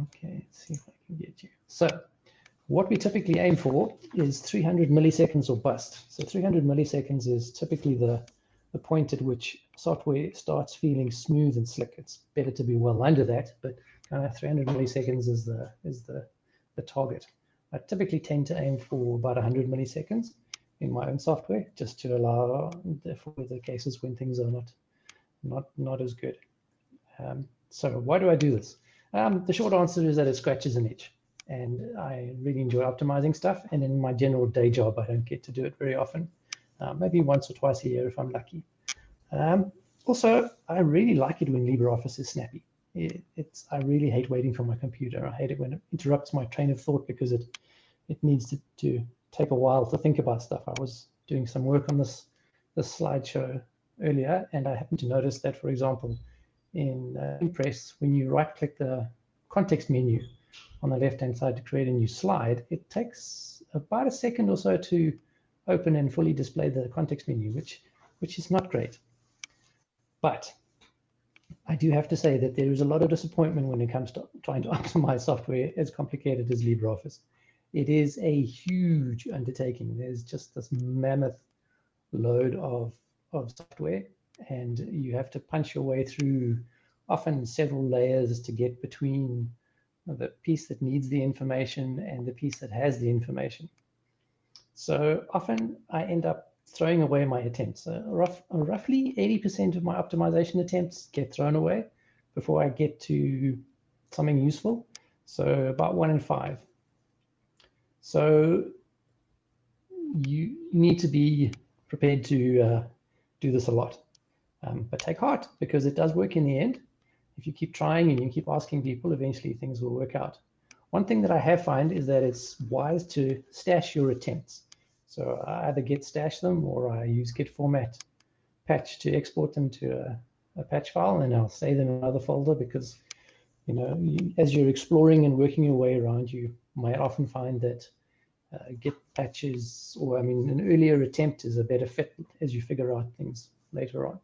Okay, let's see if I can get you. So what we typically aim for is 300 milliseconds or bust. So 300 milliseconds is typically the, the point at which software starts feeling smooth and slick. It's better to be well under that, but kind of 300 milliseconds is the, is the, the target. I typically tend to aim for about 100 milliseconds in my own software, just to allow for the cases when things are not, not, not as good. Um, so why do I do this? Um, the short answer is that it scratches an itch and I really enjoy optimizing stuff. And in my general day job, I don't get to do it very often, uh, maybe once or twice a year if I'm lucky. Um, also, I really like it when LibreOffice is snappy. It, it's I really hate waiting for my computer. I hate it when it interrupts my train of thought because it it needs to, to take a while to think about stuff. I was doing some work on this this slideshow earlier, and I happened to notice that, for example, in uh, Impress, when you right-click the context menu on the left-hand side to create a new slide, it takes about a second or so to open and fully display the context menu, which, which is not great. But I do have to say that there is a lot of disappointment when it comes to trying to optimize software as complicated as LibreOffice. It is a huge undertaking. There's just this mammoth load of, of software and you have to punch your way through often several layers to get between the piece that needs the information and the piece that has the information. So often I end up throwing away my attempts. Uh, rough, uh, roughly 80% of my optimization attempts get thrown away before I get to something useful. So about one in five. So you need to be prepared to uh, do this a lot. Um, but take heart because it does work in the end. If you keep trying and you keep asking people, eventually things will work out. One thing that I have found is that it's wise to stash your attempts. So I either git stash them or I use git format patch to export them to a, a patch file and I'll save them in another folder because, you know, you, as you're exploring and working your way around, you might often find that uh, git patches or I mean, an earlier attempt is a better fit as you figure out things later on.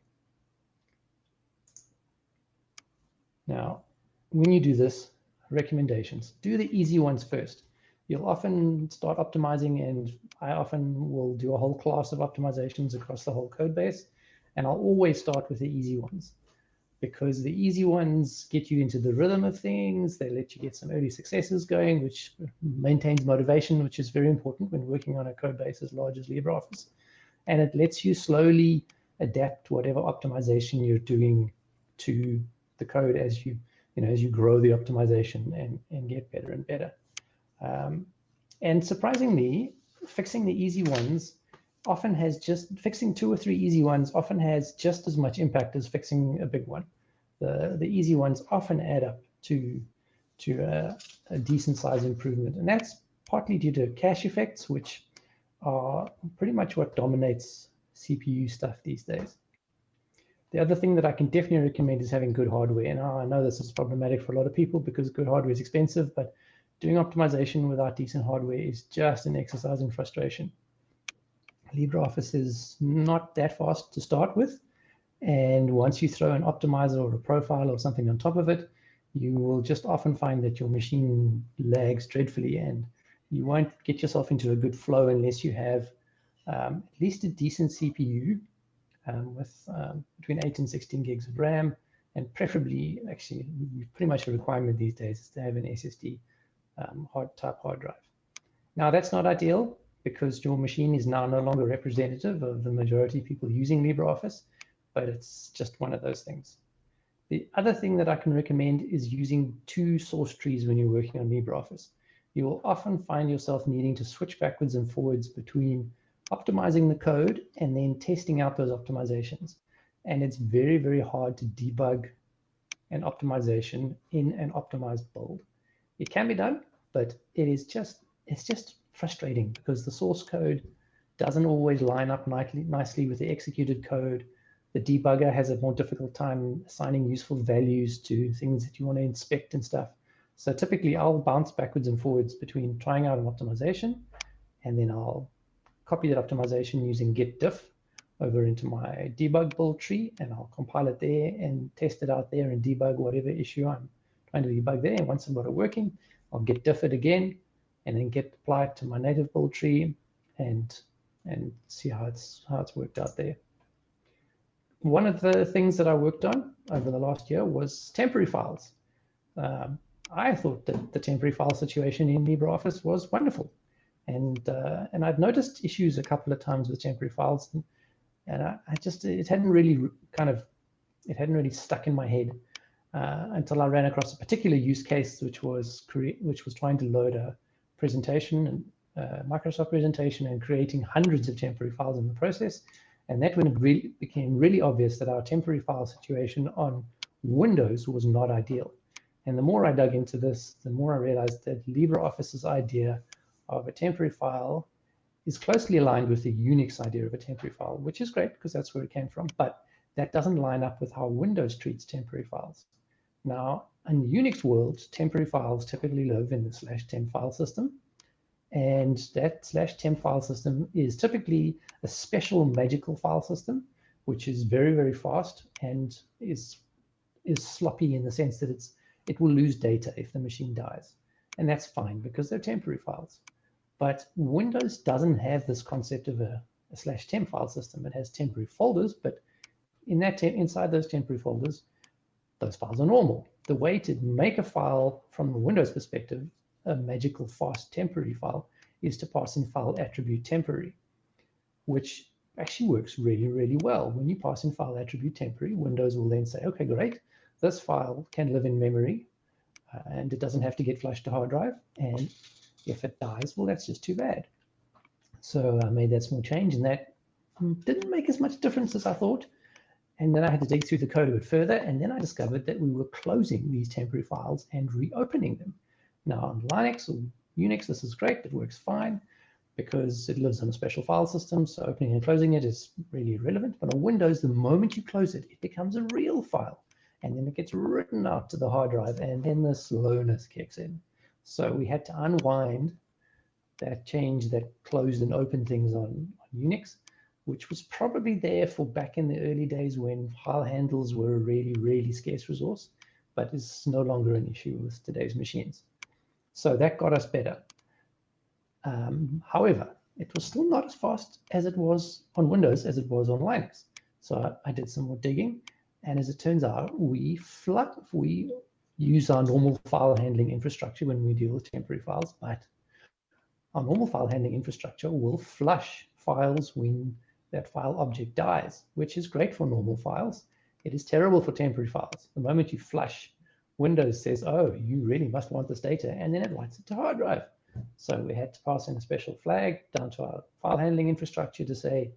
Now, when you do this, recommendations, do the easy ones first. You'll often start optimizing and I often will do a whole class of optimizations across the whole code base. And I'll always start with the easy ones because the easy ones get you into the rhythm of things. They let you get some early successes going, which maintains motivation, which is very important when working on a code base as large as LibreOffice. And it lets you slowly adapt whatever optimization you're doing to the code as you you know as you grow the optimization and and get better and better. Um, and surprisingly, fixing the easy ones often has just fixing two or three easy ones often has just as much impact as fixing a big one. The the easy ones often add up to to a, a decent size improvement, and that's partly due to cache effects, which are pretty much what dominates CPU stuff these days. The other thing that I can definitely recommend is having good hardware. And I know this is problematic for a lot of people because good hardware is expensive, but doing optimization without decent hardware is just an exercise in frustration. LibreOffice is not that fast to start with. And once you throw an optimizer or a profile or something on top of it, you will just often find that your machine lags dreadfully and you won't get yourself into a good flow unless you have um, at least a decent CPU um, with um, between 8 and 16 gigs of RAM, and preferably, actually, pretty much a requirement these days is to have an SSD um, hard type hard drive. Now, that's not ideal because your machine is now no longer representative of the majority of people using LibreOffice, but it's just one of those things. The other thing that I can recommend is using two source trees when you're working on LibreOffice. You will often find yourself needing to switch backwards and forwards between optimizing the code and then testing out those optimizations. And it's very, very hard to debug an optimization in an optimized build. It can be done, but it is just, it's just frustrating because the source code doesn't always line up nicely, nicely with the executed code. The debugger has a more difficult time assigning useful values to things that you want to inspect and stuff. So typically I'll bounce backwards and forwards between trying out an optimization and then I'll copy that optimization using git diff over into my debug build tree, and I'll compile it there and test it out there and debug whatever issue I'm trying to debug there. Once I've got it working, I'll get differed again and then get applied to my native build tree and and see how it's how it's worked out there. One of the things that I worked on over the last year was temporary files. Um, I thought that the temporary file situation in LibreOffice was wonderful. And, uh, and I've noticed issues a couple of times with temporary files. And, and I, I, just, it hadn't really kind of, it hadn't really stuck in my head uh, until I ran across a particular use case, which was which was trying to load a presentation, and uh, Microsoft presentation and creating hundreds of temporary files in the process. And that when it really became really obvious that our temporary file situation on Windows was not ideal. And the more I dug into this, the more I realized that LibreOffice's idea of a temporary file is closely aligned with the Unix idea of a temporary file, which is great because that's where it came from, but that doesn't line up with how Windows treats temporary files. Now, in the Unix world, temporary files typically live in the slash temp file system, and that slash temp file system is typically a special magical file system, which is very, very fast and is, is sloppy in the sense that it's it will lose data if the machine dies. And that's fine because they're temporary files. But Windows doesn't have this concept of a, a slash temp file system. It has temporary folders, but in that inside those temporary folders, those files are normal. The way to make a file from a Windows perspective, a magical fast temporary file, is to pass in file attribute temporary, which actually works really, really well. When you pass in file attribute temporary, Windows will then say, okay, great, this file can live in memory uh, and it doesn't have to get flushed to hard drive. And if it dies, well, that's just too bad. So I made that small change and that didn't make as much difference as I thought. And then I had to dig through the code a bit further. And then I discovered that we were closing these temporary files and reopening them. Now on Linux or Unix, this is great. It works fine because it lives on a special file system. So opening and closing it is really irrelevant. But on Windows, the moment you close it, it becomes a real file and then it gets written out to the hard drive and then the slowness kicks in. So we had to unwind that change that closed and opened things on, on Unix, which was probably there for back in the early days when file handles were a really, really scarce resource, but is no longer an issue with today's machines. So that got us better. Um, however, it was still not as fast as it was on Windows as it was on Linux. So I, I did some more digging and as it turns out, we we use our normal file handling infrastructure when we deal with temporary files, but our normal file handling infrastructure will flush files when that file object dies, which is great for normal files. It is terrible for temporary files. The moment you flush, Windows says, oh, you really must want this data, and then it writes it to hard drive. So we had to pass in a special flag down to our file handling infrastructure to say,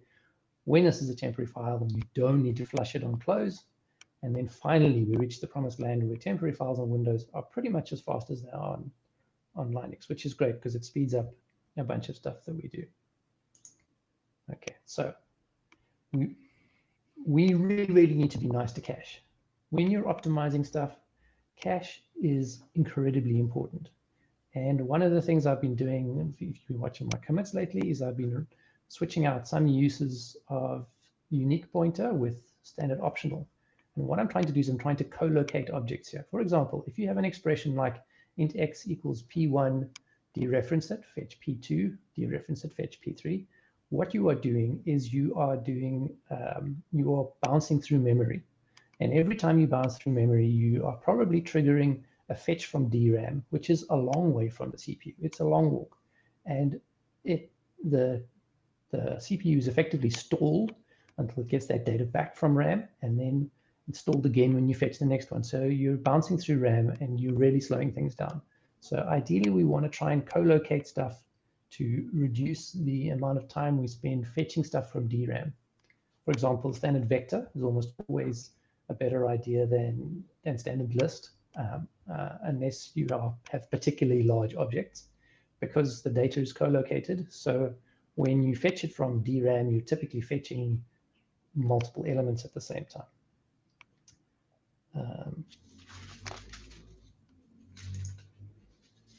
when this is a temporary file, you don't need to flush it on close. And then finally, we reach the promised land where temporary files on Windows are pretty much as fast as they are on, on Linux, which is great because it speeds up a bunch of stuff that we do. Okay, so we, we really, really need to be nice to cache. When you're optimizing stuff, cache is incredibly important. And one of the things I've been doing, if you've been watching my commits lately, is I've been switching out some uses of unique pointer with standard optional. And what I'm trying to do is I'm trying to co-locate objects here. For example, if you have an expression like int x equals p1, dereference it, fetch p2, dereference it, fetch p3, what you are doing is you are doing, um, you are bouncing through memory. And every time you bounce through memory, you are probably triggering a fetch from DRAM, which is a long way from the CPU. It's a long walk. And it the, the CPU is effectively stalled until it gets that data back from RAM. And then installed again when you fetch the next one. So you're bouncing through RAM and you're really slowing things down. So ideally, we want to try and co-locate stuff to reduce the amount of time we spend fetching stuff from DRAM. For example, standard vector is almost always a better idea than, than standard list, um, uh, unless you are, have particularly large objects, because the data is co-located. So when you fetch it from DRAM, you're typically fetching multiple elements at the same time. Um,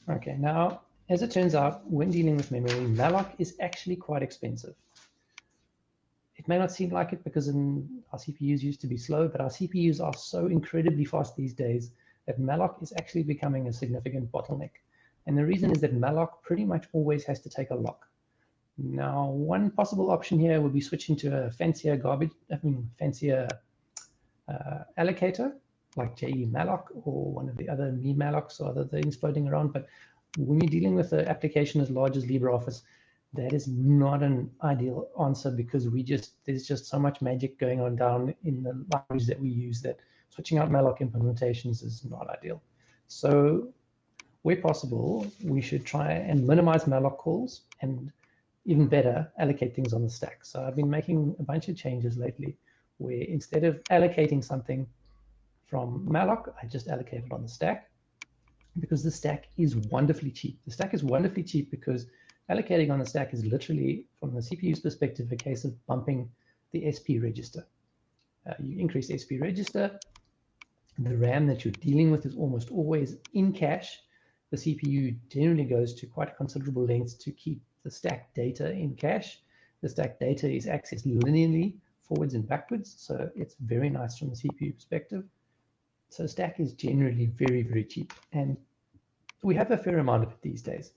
okay, now, as it turns out, when dealing with memory, malloc is actually quite expensive. It may not seem like it because in, our CPUs used to be slow, but our CPUs are so incredibly fast these days that malloc is actually becoming a significant bottleneck. And the reason is that malloc pretty much always has to take a lock. Now, one possible option here would be switching to a fancier garbage, I mean, fancier uh, allocator like jemalloc or one of the other me mallocs or other things floating around. But when you're dealing with an application as large as LibreOffice, that is not an ideal answer because we just there's just so much magic going on down in the libraries that we use that switching out malloc implementations is not ideal. So where possible, we should try and minimize malloc calls and even better, allocate things on the stack. So I've been making a bunch of changes lately where instead of allocating something from malloc, I just allocated on the stack because the stack is wonderfully cheap. The stack is wonderfully cheap because allocating on the stack is literally, from the CPU's perspective, a case of bumping the SP register. Uh, you increase SP register, the RAM that you're dealing with is almost always in cache. The CPU generally goes to quite considerable lengths to keep the stack data in cache. The stack data is accessed linearly forwards and backwards, so it's very nice from the CPU perspective. So stack is generally very, very cheap. And we have a fair amount of it these days.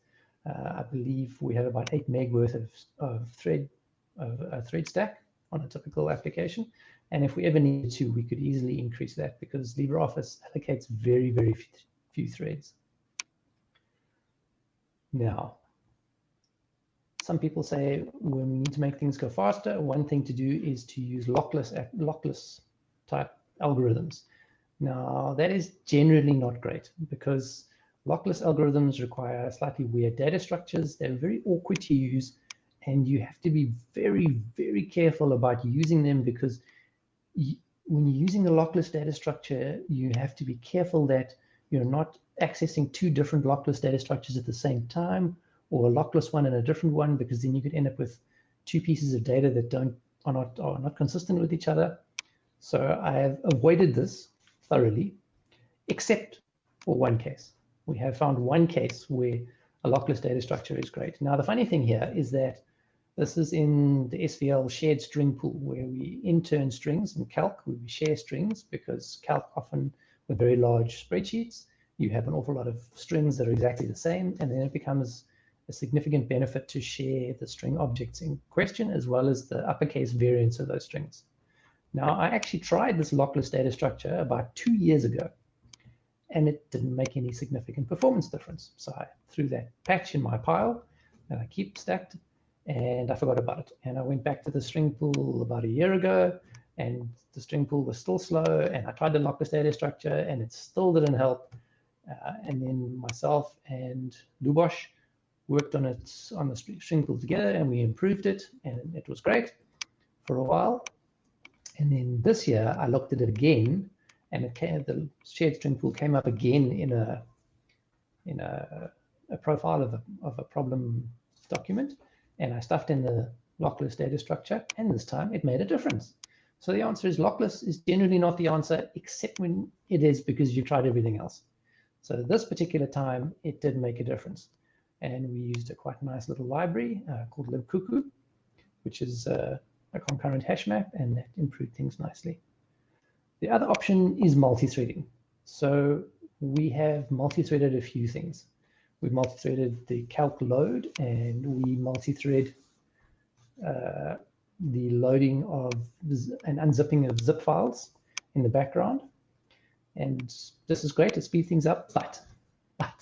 Uh, I believe we have about eight meg worth of, of thread of a thread stack on a typical application. And if we ever needed to, we could easily increase that because LibreOffice allocates very, very few threads. Now, some people say when we need to make things go faster, one thing to do is to use lockless, lockless type algorithms. Now, that is generally not great because lockless algorithms require slightly weird data structures. They're very awkward to use, and you have to be very, very careful about using them because you, when you're using a lockless data structure, you have to be careful that you're not accessing two different lockless data structures at the same time or a lockless one and a different one, because then you could end up with two pieces of data that don't are not are not consistent with each other. So I have avoided this thoroughly, except for one case. We have found one case where a lockless data structure is great. Now, the funny thing here is that this is in the SVL shared string pool where we intern strings in calc, we share strings because calc often with very large spreadsheets, you have an awful lot of strings that are exactly the same, and then it becomes a significant benefit to share the string objects in question as well as the uppercase variants of those strings. Now, I actually tried this lockless data structure about two years ago, and it didn't make any significant performance difference. So I threw that patch in my pile and I keep stacked and I forgot about it. And I went back to the string pool about a year ago and the string pool was still slow and I tried the lockless data structure and it still didn't help. Uh, and then myself and Luboš worked on it on the string pool together and we improved it and it was great for a while. And then this year I looked at it again and it came, the shared string pool came up again in a in a, a profile of a, of a problem document and I stuffed in the lockless data structure and this time it made a difference. So the answer is lockless is generally not the answer except when it is because you've tried everything else. So this particular time it did make a difference and we used a quite nice little library uh, called libcuckoo, which is uh, a concurrent hash map, and that improved things nicely. The other option is multi-threading. So we have multi-threaded a few things. We've multi-threaded the calc load, and we multi-thread uh, the loading of and unzipping of zip files in the background. And this is great to speed things up, but, but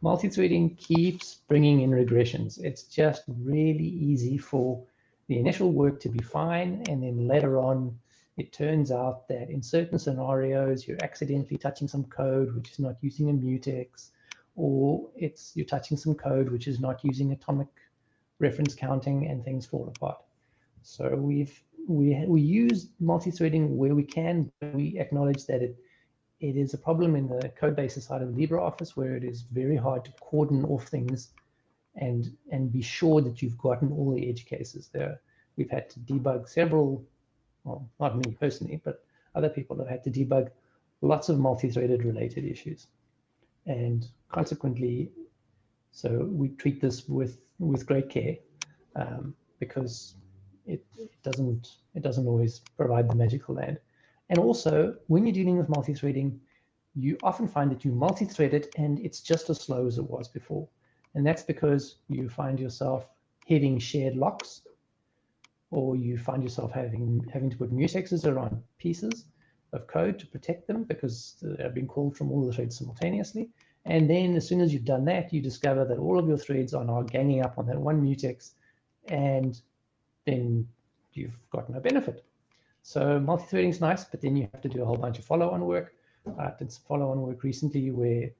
multi-threading keeps bringing in regressions. It's just really easy for the initial work to be fine, and then later on, it turns out that in certain scenarios, you're accidentally touching some code which is not using a mutex, or it's you're touching some code which is not using atomic reference counting, and things fall apart. So we've we we use multi-threading where we can, but we acknowledge that it it is a problem in the code bases side of LibreOffice where it is very hard to cordon off things and and be sure that you've gotten all the edge cases there. We've had to debug several, well, not me personally, but other people have had to debug lots of multi-threaded related issues. And consequently, so we treat this with with great care um, because it, it doesn't it doesn't always provide the magical land. And also, when you're dealing with multi-threading, you often find that you multi-thread it and it's just as slow as it was before. And that's because you find yourself hitting shared locks or you find yourself having having to put mutexes around pieces of code to protect them because they're being called from all the threads simultaneously. And then as soon as you've done that, you discover that all of your threads are now ganging up on that one mutex and then you've got no benefit. So multi-threading is nice, but then you have to do a whole bunch of follow-on work. I did some follow-on work recently where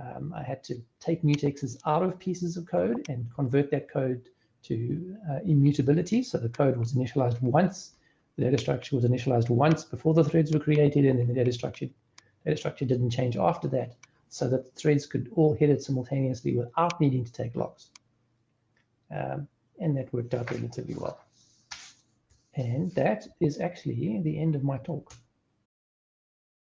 um, I had to take mutexes out of pieces of code and convert that code to uh, immutability. So the code was initialized once, the data structure was initialized once before the threads were created, and then the data structure data structure didn't change after that, so that the threads could all hit it simultaneously without needing to take locks. Um, and that worked out relatively well. And that is actually the end of my talk.